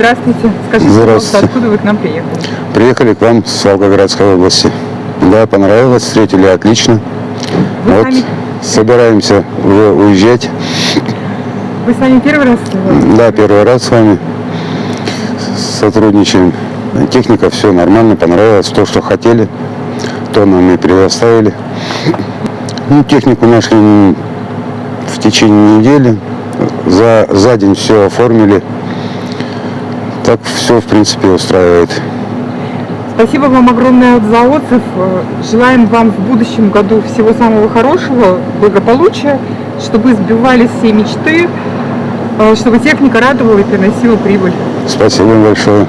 Здравствуйте. Скажите, Здравствуйте. пожалуйста, откуда вы к нам приехали? Приехали к вам с Волгоградской области. Да, понравилось, встретили отлично. Вы вот сами- собираемся уже уезжать. Вы с нами первый раз? Да, первый раз с вами сотрудничаем. Техника все нормально, понравилось. То, что хотели, то нам и предоставили. Ну, технику нашли в течение недели. За, за день все оформили. Так все, в принципе, устраивает. Спасибо вам огромное за отзыв. Желаем вам в будущем году всего самого хорошего, благополучия, чтобы сбивались все мечты, э, чтобы техника радовала и приносила прибыль. Спасибо большое.